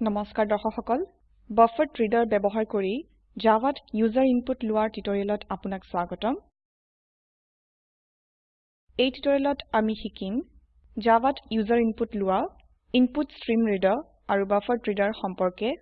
নমস্কাৰ দৰ্শক সকল বাফাৰেড্ৰেডাৰ ৰিডাৰ ব্যৱহাৰ কৰি জাভাত ইউজাৰ ইনপুট লোৱাৰ টিউটোৰিয়েলত আপোনাক স্বাগতম। এই টিউটোৰিয়েলত আমি শিকিম জাভাত ইউজাৰ ইনপুট লোৱা ইনপুটষ্ট্ৰীমৰিডাৰ আৰু বাফাৰেড্ৰেডাৰ সম্পৰ্কে।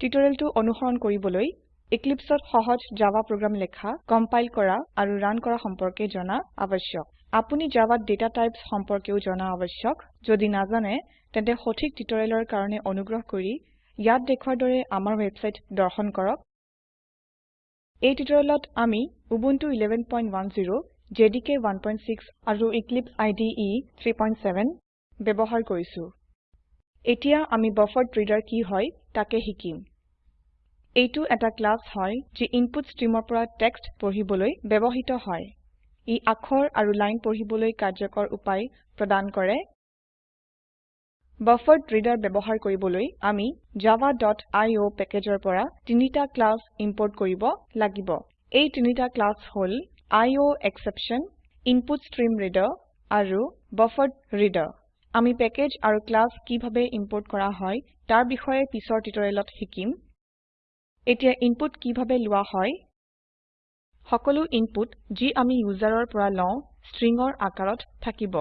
টিউটোৰিয়েলটো অনুসৰণ কৰিবলৈ Eclipseত সহজ জাভা প্ৰোগ্ৰাম লেখা কম্পাইল কৰা আৰু ৰান কৰা সম্পৰ্কে জনা আবশ্যক আপুনি জাভাত ডেটা টাইপছ সম্পৰ্কেও জনা আবশ্যক যদি নাজানে তেন্তে সঠিক টিউটোৰিয়েলৰ কাৰণে অনুগ্ৰহ কৰি ইয়াত দেখুৱাৰ দৰে আমাৰ ওয়েবসাইট দৰ্শন কৰক। এই টিউটোৰিয়েলত আমি উবুন্টু 1110 জেডিকে 16 আৰু এক্লিপছে ইদে 37 ব্যবহাৰ কৰিছো। এতিয়া আমি বাফাৰেড্ৰেডাৰ কি হয় তাকে শিকিম। এইটো এটা ক্লাস হয় যি ইনপুট ষ্ট্ৰীমৰ পৰা টেক্সট পঢ়িবলৈ ব্যবহৃত হয়। ই আখৰ আৰু লাইন পঢ়িবলৈ কাৰ্যকৰ উপায় প্ৰদান কৰে। বাফাৰেড্ৰেডাৰ ব্যৱহাৰ কৰিবলৈ আমি javaআইঅ প্যাকেজৰ পৰা তিনিটা ক্লাস ইম্পোৰ্ট কৰিব লাগিব। এই তিনিটা class hall I O exception input stream reader আৰু বাফাৰেড্ৰেডাৰ আমি প্যাকেজ আৰু ক্লাস কিভাবে ইম্পোৰ্ট কৰা হয় তাৰ বিষয়ে পিছৰ টিউটোৰিয়েলত শিকিম। এতিয়া ইনপুট কিভাবে লোৱা হয় সকলো ইনপুট যি আমি ইউজাৰৰ পৰা লও স্ট্ৰিংৰ আকাৰত থাকিব।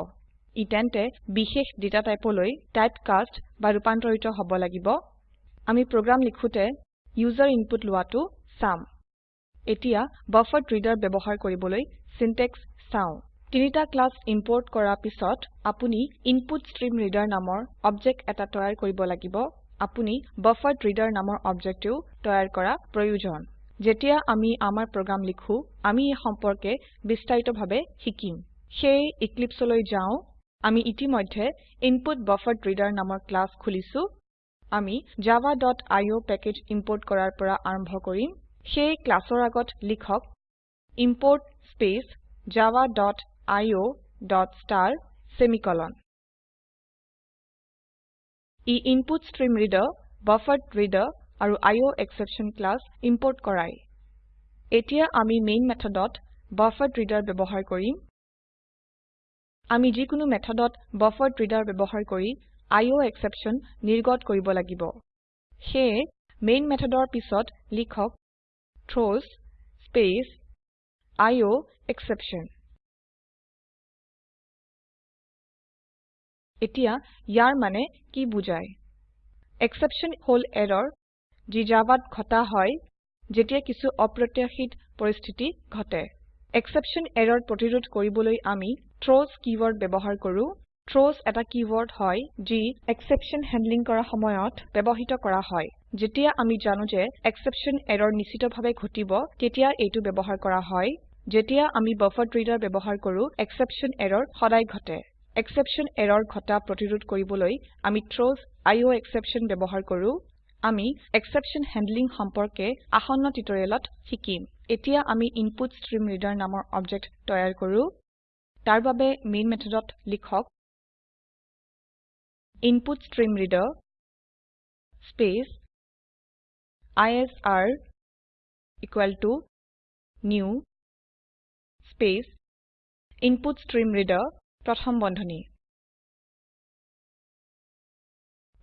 ই তেন্তে বিশেষ ডেটা টাইপলৈ টাইপকাস্ট বা ৰূপান্তৰিত হব লাগিব। আমি প্ৰোগ্ৰাম লিখোতে ইউজাৰ ইনপুট লোৱাটো চাম। এতিয়া বাফাৰেড্ৰেডাৰ ব্যৱহাৰ কৰিবলৈ সিনট্যাক্স চাও। তিনিটা ক্লাস ইম্পোৰ্ট কৰা পিছত আপুনি ইনপুটষ্ট্ৰীমৰিডাৰ নামৰ অবজেক্ট এটা তৈয়াৰ কৰিব লাগিব। আপুনি বাফাৰেড্ৰেডাৰ নামৰ অবজেক্টও তৈয়াৰ কৰা প্ৰয়োজন। যেতিয়া আমি আমাৰ প্ৰোগ্ৰাম লিখো আমি এই সম্পৰ্কে বিস্তাৰিতভাবে শিকিম। সেয়ে Eclipseলৈ যাও। আমি ইতিমধ্যে ইনপুটবাফাৰেড্ৰেডাৰ নামৰ ক্লাস খুলিছো। আমি javaআইঅ প্যাকেজ ইম্পোৰ্ট কৰাৰ পৰা আৰম্ভ কৰিম। সেই ক্লাসৰ আগত লিখক ইম্পোৰ্ট স্পেচ javaআইঅ ডট ষ্টাৰ সেমিকোলন ই input stream reader buffered reader আৰু I O exception class import কৰায় এতিয়া আমি মেইন মেথডত বাফাৰেড্ৰেডাৰ ব্যবহাৰ কৰিম। আমি যিকোনো মেথডত বাফাৰেড্ৰেডাৰ ব্যবহাৰ কৰি আইঅএসচেপশ্যন নিৰ্গত কৰিব লাগিব। সেয়ে মেইন মেথডৰ পিছত লিখক থ্ৰাউছ স্পেস আইঅএসচেপশ্যন এতিয়া ইয়াৰ মানে কি বুজায়? এক্সেপশ্যন হল এৰৰ যি জাভাত ঘটা হয় যেতিয়া কিছু অপ্ৰত্যাশিত পৰিস্থিতি ঘটে। এক্সেপশ্যন এৰৰ প্ৰতিৰোধ কৰিবলৈ আমি থ্ৰাউছ কীওয়াৰ্ড ব্যবহাৰ কৰো। থ্ৰাউছ এটা কীওয়াৰ্ড হয় যি এক্সেপশ্যন হ্যান্ডলিং কৰা সময়ত ব্যবহৃত কৰা হয়। যেতিয়া আমি জানো যে এক্সেপশ্যন এৰৰ নিশ্চিতভাবে ঘটিব তেতিয়া এইটো ব্যবহাৰ কৰা হয়। যেতিয়া আমি বাফাৰেড্ৰেডাৰ ব্যবহাৰ কৰো এক্সেপশ্যন এৰৰ সদায় ঘটে। এক্সেপশ্যন এৰৰ ঘটা প্ৰতিৰোধ কৰিবলৈ আমি থ্ৰাউছ আইঅএসচেপশ্যন ব্যবহাৰ কৰো। আমি এক্সেপশ্যন হ্যান্ডলিং সম্পৰ্কে আসন্ন টিউটোৰিয়েলত শিকিম। এতিয়া আমি ইনপুটষ্ট্ৰীমৰিডাৰ নামৰ অবজেক্ট তৈয়াৰ কৰো। তাৰ বাবে মেইন মেথডত লিখক input stream reader space ISR equal to new space input stream reader প্ৰথম বন্ধনী।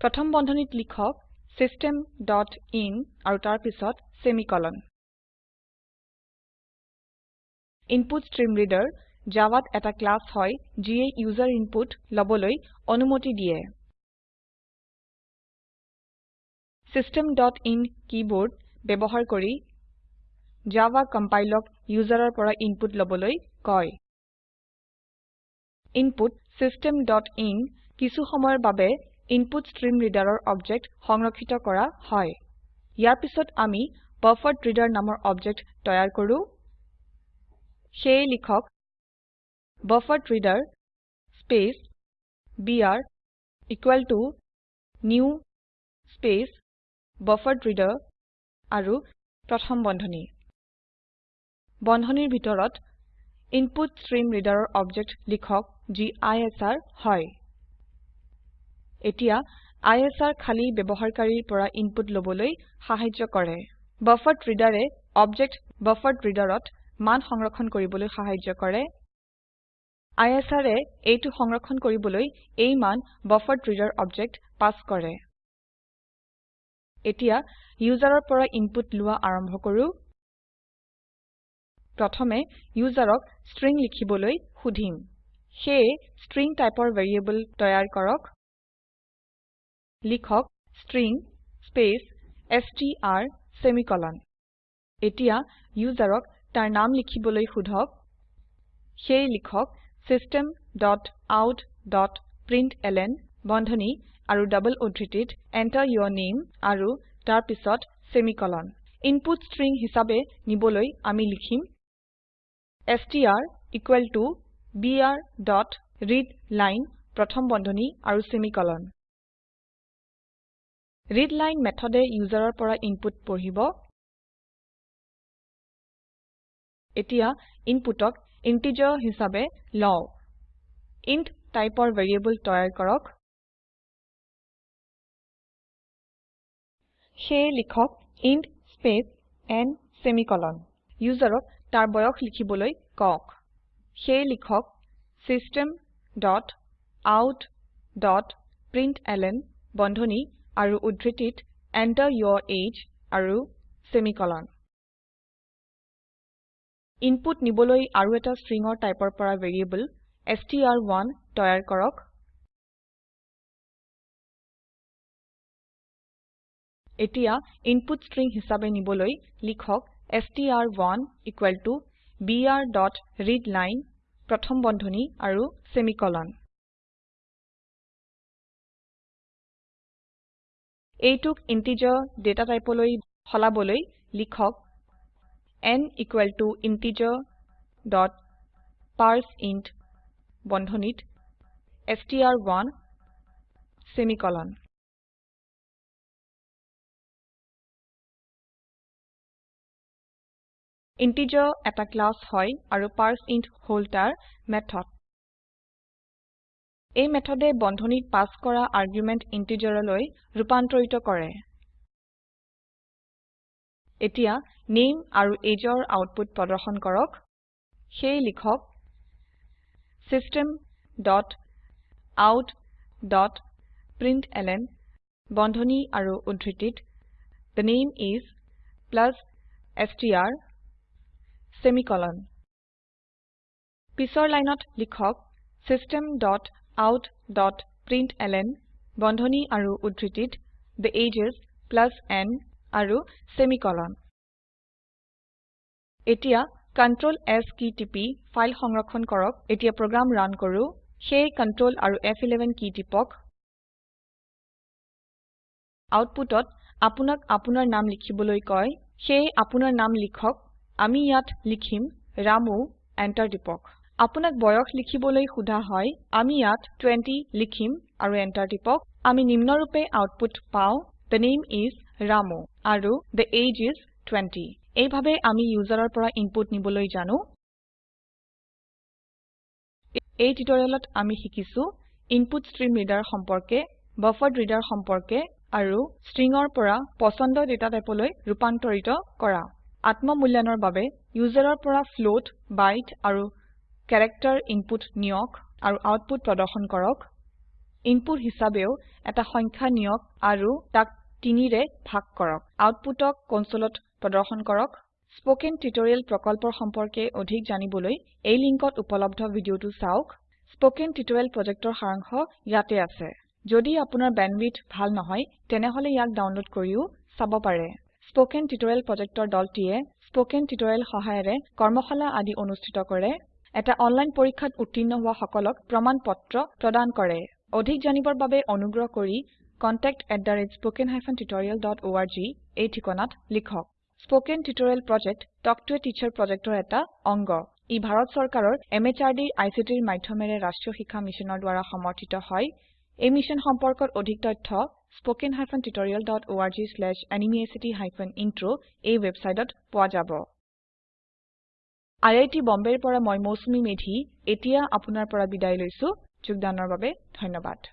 প্ৰথম বন্ধনীত লিখক চিষ্টেম ডট ইন আৰু তাৰ পিছত সেমিকোলন ইনপুটষ্ট্ৰীমৰিডাৰ জাভাত এটা ক্লাস হয় যিয়ে ইউজাৰ ইনপুট লবলৈ অনুমতি দিয়ে। ইন কীবোৰ্ড ব্যবহাৰ কৰি জাভা কম্পাইলক ইউজাৰৰ পৰা ইনপুট লবলৈ কয়। ইনপুট ইন কিছু সময়ৰ বাবে ইনপুটষ্ট্ৰীমৰিডাৰৰ অবজেক্ট সংৰক্ষিত কৰা হয়। ইয়াৰ পিছত আমি বাফাৰেড্ৰেডাৰ নামৰ অবজেক্ট তৈয়াৰ কৰো। সেয়ে লিখক buffered reader space BR equal to new space buffered reader আৰু প্ৰথম বন্ধনী। বন্ধনীৰ ভিতৰত ইনপুটষ্ট্ৰীমৰিডাৰৰ অবজেক্ট লিখক যি আইএছআৰ হয়। এতিয়া আইএছআৰ খালি ব্যবহাৰকাৰীৰ পৰা ইনপুট লবলৈ সাহায্য কৰে। বাফাৰেড্ৰেডাৰে অবজেক্ট বাফাৰেড্ৰেডাৰত মান সংৰক্ষণ কৰিবলৈ সাহায্য কৰে। আইএছআৰ এ এইটো সংৰক্ষণ কৰিবলৈ এই মান বাফাৰেড্ৰেডাৰ অবজেক্ট পাস কৰে। এতিয়া ইউজাৰৰ পৰা ইনপুট লোৱা আৰম্ভ কৰো। প্ৰথমে ইউজাৰক ষ্ট্ৰিং লিখিবলৈ সুধিম। সেয়ে ষ্ট্ৰিং টাইপৰ ভ্যাৰিয়েবল তৈয়াৰ কৰক। লিখক ষ্ট্ৰিং স্পেস ষ্ট্ৰ সেমিকোলন এতিয়া ইউজাৰক তাৰ নাম লিখিবলৈ সুধক। সেয়ে লিখক system dot out dot println বন্ধনী আৰু ডাবল উদ্ধৃতিত Enter your name আৰু তাৰ পিছত সেমিকোলন ইনপুট ষ্ট্ৰিং হিচাবে নিবলৈ আমি লিখিম str equal to BR dot read line প্ৰথম বন্ধনী আৰু সেমিকোলন ৰিডলাইন মেথডে ইউজাৰৰ পৰা ইনপুট পঢ়িব। এতিয়া ইনপুটক ইন্টিজাৰ হিচাবে লও। ইণ্ট টাইপৰ ভ্যাৰিয়েবল তৈয়াৰ কৰক। সেয়ে লিখক ইণ্ট স্পেস n সেমিকোলন ইউজাৰক তাৰ বয়স লিখিবলৈ কওক। সেয়ে লিখক system dot out dot println বন্ধনী আৰু উদ্ধৃতিত Enter your age আৰু সেমিকোলন ইনপুট নিবলৈ আৰু এটা ষ্ট্ৰিংৰ টাইপৰ পৰা ভ্যাৰিয়েবল ষ্ট্ৰ1 তৈয়াৰ কৰক। এতিয়া ইনপুট ষ্ট্ৰিং হিচাবে নিবলৈ লিখক ষ্ট্ৰ1 equal to BR dot read line প্ৰথম বন্ধনী আৰু সেমিকোলন এইটোক ইন্টিজাৰ ডেটা টাইপলৈ সলাবলৈ লিখক n equal to integer dot parse int বন্ধনীত ষ্ট্ৰ1 সেমিকোলন ইণ্টিজাৰ এটা ক্লাস হয় আৰু পাৰ্চেইণ্ট হল তাৰ মেথড। এই মেথডে বন্ধনীত পাস কৰা আৰ্গুমেন্ট ইন্টিজাৰলৈ ৰূপান্তৰিত কৰে। এতিয়া নামে আৰু ageৰ আউটপুট প্ৰদৰ্শন কৰক। সেয়ে লিখক system dot out dot println বন্ধনী আৰু উদ্ধৃতিত থে নামে ইচ প্লাস ষ্ট্ৰ সেমিকোলন পিছৰ লাইনত লিখক ডট আউট ডট প্ৰিণ্টলন বন্ধনী আৰু উদ্ধৃতিত the age is plus n আৰু সেমিকোলন এতিয়া Ctrl S কী টিপি ফাইল সংৰক্ষণ কৰক। এতিয়া প্ৰোগ্ৰাম ৰান কৰো। সেয়ে Ctrl আৰু ফ11 কী টিপক আউটপুটত আপোনাক আপোনাৰ নাম লিখিবলৈ কয়। সেয়ে আপোনাৰ নাম লিখক। আমি ইয়াত লিখিম ৰামু এন্টাৰ টিপক। আপোনাক বয়স লিখিবলৈ সোধা হয় আমি ইয়াত 20 লিখিম আৰু এন্টাৰ টিপক। আমি নিম্নৰুপে আউটপুট পাও থে নামে ইচ ৰামু আৰু থে এজিই ইচ 20 এইভাবে আমি ইউজাৰৰ পৰা ইনপুট নিবলৈ জানো। এই টিউটোৰিয়েলত আমি শিকিছো ইনপুটষ্ট্ৰীমৰিডাৰ সম্পৰ্কে বাফাৰেড্ৰেডাৰ সম্পৰ্কে আৰু ষ্ট্ৰিংৰ পৰা পছন্দ ডেটা টাইপলৈ ৰূপান্তৰিত কৰা। আত্ম মূল্যায়নৰ বাবে ইউজাৰৰ পৰা ফ্লোট বাইট আৰু ক্যাৰেক্টাৰ ইনপুট নিয়ক আৰু আউটপুট প্ৰদৰ্শন কৰক। ইনপুট হিচাবেও এটা সংখ্যা নিয়ক আৰু তাক 3 ৰে ভাগ কৰক। আউটপুটক কনসোলত প্ৰদৰ্শন কৰক। স্পোকেন টিউটোৰিয়েল প্ৰকল্পৰ সম্পৰ্কে অধিক জানিবলৈ এই লিংকত উপলব্ধ ভিডিওটো চাওক। স্পোকেন টিউটোৰিয়েল প্ৰজেক্টৰ সাৰাংশ ইয়াতে আছে। যদি আপোনাৰ বেণ্ডৱিডথ ভাল নহয় তেনেহলে ইয়াক ডাউনলোড কৰিও চাব পাৰে। স্পোকেন টিউটোৰিয়েল প্ৰজেক্টৰ দলটিয়ে স্পোকেন টিউটোৰিয়েল সহায়েৰে কৰ্মশালা আদি অনুষ্ঠিত কৰে। এটা অনলাইন পৰীক্ষাত উত্তীৰ্ণ হোৱা সকলক প্ৰমাণ পত্ৰ প্ৰদান কৰে। অধিক জানিবৰ বাবে অনুগ্ৰহ কৰি contactspoken tutorialorg এই ঠিকনাত লিখক। Spoken tutorial project talk to a teacher প্ৰজেক্টৰ এটা অংগ। ই ভাৰত চৰকাৰৰ MHRD ICTৰ মাধ্যমেৰে ৰাষ্ট্ৰীয় শিক্ষা মিছনৰ দ্বাৰা সমৰ্থিত হয়। এই মিছন সম্পৰ্কত অধিক তথ্য স্পোকেন tutorialorg/nmeictintro এই ওয়েবসাইটত পোৱা যাব। আইআইটি বম্বেৰ পৰা মই মৌচুমী মেধি এতিয়া আপোনাৰ পৰা বিদায় লৈছো। যোগদানৰ বাবে ধন্যবাদ।